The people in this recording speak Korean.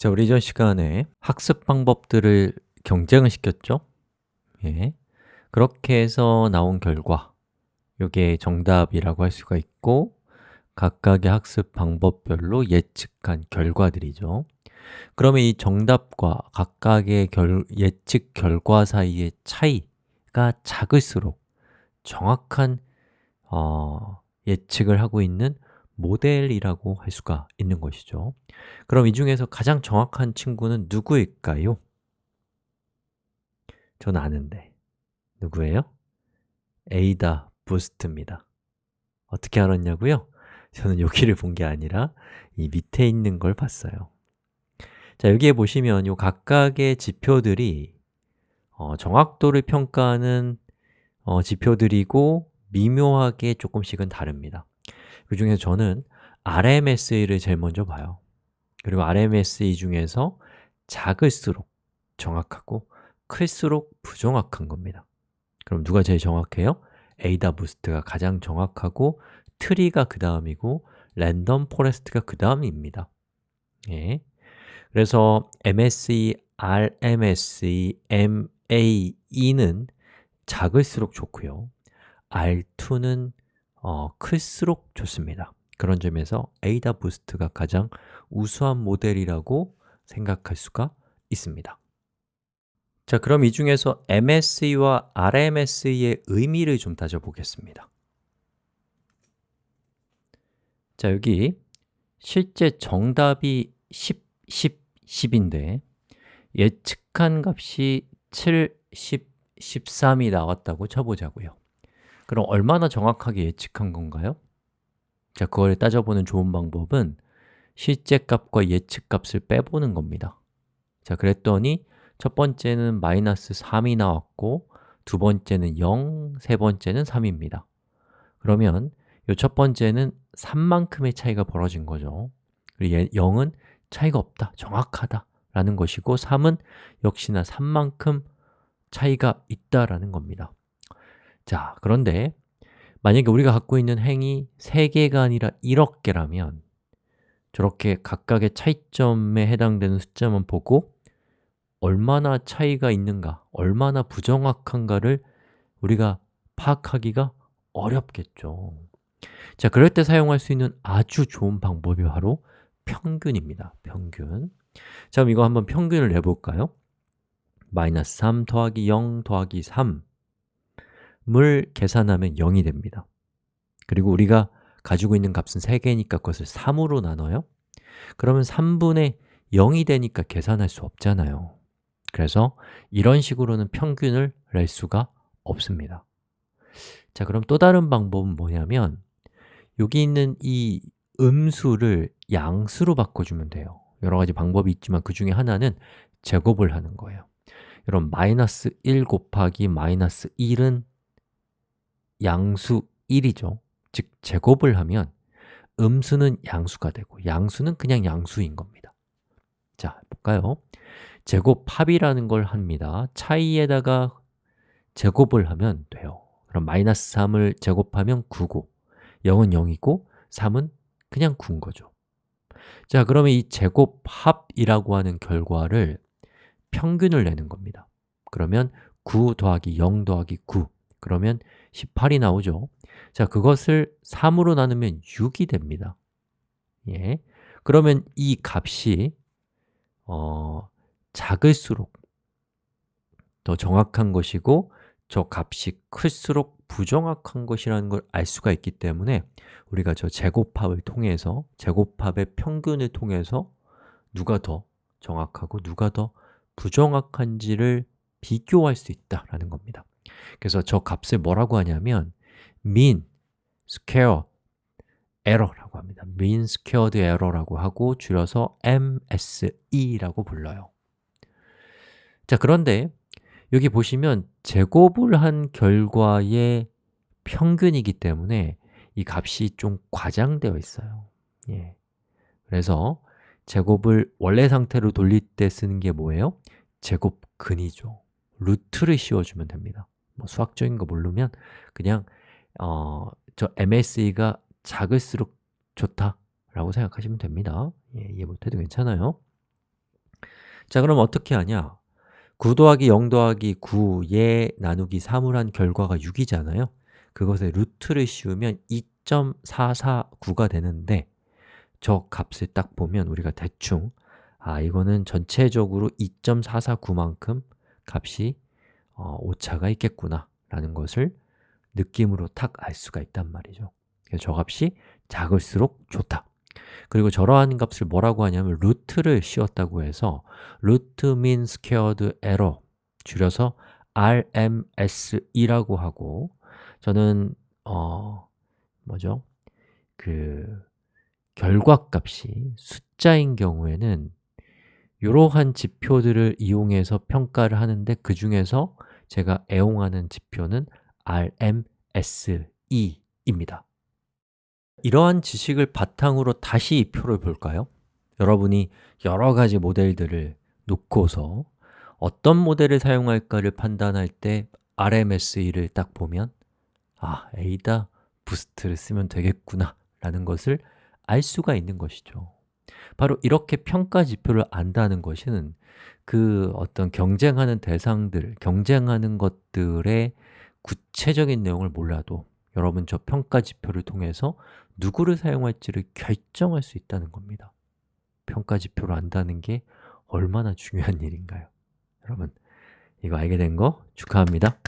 자, 우리 이전 시간에 학습 방법들을 경쟁을 시켰죠? 예. 그렇게 해서 나온 결과 이게 정답이라고 할 수가 있고 각각의 학습 방법별로 예측한 결과들이죠 그러면 이 정답과 각각의 결, 예측 결과 사이의 차이가 작을수록 정확한 어, 예측을 하고 있는 모델이라고 할 수가 있는 것이죠 그럼 이 중에서 가장 정확한 친구는 누구일까요? 전 아는데 누구예요? 에이다 부스트입니다 어떻게 알았냐고요? 저는 여기를 본 게 아니라 이 밑에 있는 걸 봤어요 자, 여기에 보시면 이 각각의 지표들이 어, 정확도를 평가하는 어, 지표들이고 미묘하게 조금씩은 다릅니다 그 중에서 저는 RMSE를 제일 먼저 봐요 그리고 RMSE 중에서 작을수록 정확하고 클수록 부정확한 겁니다 그럼 누가 제일 정확해요? AdaBoost가 가장 정확하고 트리가 그 다음이고 random forest가 그 다음입니다 예. 그래서 MSE, RMSE, MAE는 작을수록 좋고요 R2는 어, 클수록 좋습니다. 그런 점에서 에이다 부스트가 가장 우수한 모델이라고 생각할 수가 있습니다. 자, 그럼 이 중에서 MSE와 RMSE의 의미를 좀 따져보겠습니다. 자, 여기 실제 정답이 10, 10, 10인데 예측한 값이 7, 10, 13이 나왔다고 쳐보자고요 그럼 얼마나 정확하게 예측한 건가요? 자, 그걸 따져보는 좋은 방법은 실제 값과 예측 값을 빼보는 겁니다. 자, 그랬더니 첫 번째는 마이너스 3이 나왔고 두 번째는 0, 세 번째는 3입니다. 그러면 이 첫 번째는 3만큼의 차이가 벌어진 거죠. 그리고 0은 차이가 없다, 정확하다 라는 것이고 3은 역시나 3만큼 차이가 있다라는 겁니다 자, 그런데 만약에 우리가 갖고 있는 행이 3개가 아니라 1억 개라면 저렇게 각각의 차이점에 해당되는 숫자만 보고 얼마나 차이가 있는가, 얼마나 부정확한가를 우리가 파악하기가 어렵겠죠. 자, 그럴 때 사용할 수 있는 아주 좋은 방법이 바로 평균입니다. 평균. 자, 그럼 이거 한번 평균을 내볼까요? 마이너스 3 더하기 0 더하기 3 을 계산하면 0이 됩니다. 그리고 우리가 가지고 있는 값은 3개니까 그것을 3으로 나눠요. 그러면 3분의 0이 되니까 계산할 수 없잖아요. 그래서 이런 식으로는 평균을 낼 수가 없습니다. 자, 그럼 또 다른 방법은 뭐냐면 여기 있는 이 음수를 양수로 바꿔주면 돼요. 여러 가지 방법이 있지만 그 중에 하나는 제곱을 하는 거예요. 여러분, 마이너스 1 곱하기 마이너스 1은 양수 1이죠. 즉, 제곱을 하면 음수는 양수가 되고 양수는 그냥 양수인 겁니다. 자, 볼까요? 제곱합이라는 걸 합니다. 차이에다가 제곱을 하면 돼요. 그럼 마이너스 3을 제곱하면 9고 0은 0이고 3은 그냥 9인 거죠. 자, 그러면 이 제곱합이라고 하는 결과를 평균을 내는 겁니다. 그러면 9 더하기 0 더하기 9 그러면 18이 나오죠. 자, 그것을 3으로 나누면 6이 됩니다. 예. 그러면 이 값이 어, 작을수록 더 정확한 것이고 저 값이 클수록 부정확한 것이라는 걸 알 수가 있기 때문에 우리가 저 제곱합을 통해서 제곱합의 평균을 통해서 누가 더 정확하고 누가 더 부정확한지를 비교할 수 있다라는 겁니다 그래서 저 값을 뭐라고 하냐면 mean square error라고 합니다. mean squared error라고 하고 줄여서 MSE라고 불러요. 자, 그런데 여기 보시면 제곱을 한 결과의 평균이기 때문에 이 값이 좀 과장되어 있어요. 예. 그래서 제곱을 원래 상태로 돌릴 때 쓰는 게 뭐예요? 제곱근이죠. 루트를 씌워주면 됩니다 뭐 수학적인 거 모르면 그냥 어, 저 MSE가 작을수록 좋다라고 생각하시면 됩니다. 예, 이해 못해도 괜찮아요. 자, 그럼 어떻게 하냐? 9 더하기 0 더하기 9, 예 나누기 3을 한 결과가 6이잖아요. 그것에 루트를 씌우면 2.449가 되는데 저 값을 딱 보면 우리가 대충 아, 이거는 전체적으로 2.449만큼 값이 어, 오차가 있겠구나 라는 것을 느낌으로 탁 알 수가 있단 말이죠 그래서 저 값이 작을수록 좋다 그리고 저러한 값을 뭐라고 하냐면 루트를 씌웠다고 해서 root mean squared error 줄여서 RMSE라고 하고 저는 어 뭐죠? 그 결과값이 숫자인 경우에는 이러한 지표들을 이용해서 평가를 하는데 그 중에서 제가 애용하는 지표는 RMSE입니다 이러한 지식을 바탕으로 다시 이 표를 볼까요? 여러분이 여러 가지 모델들을 놓고서 어떤 모델을 사용할까를 판단할 때 RMSE를 딱 보면 아, 에이다 부스트를 쓰면 되겠구나 라는 것을 알 수가 있는 것이죠 바로 이렇게 평가 지표를 안다는 것은 그 어떤 경쟁하는 대상들, 경쟁하는 것들의 구체적인 내용을 몰라도 여러분 저 평가 지표를 통해서 누구를 사용할지를 결정할 수 있다는 겁니다 평가 지표를 안다는 게 얼마나 중요한 일인가요? 여러분, 이거 알게 된 거 축하합니다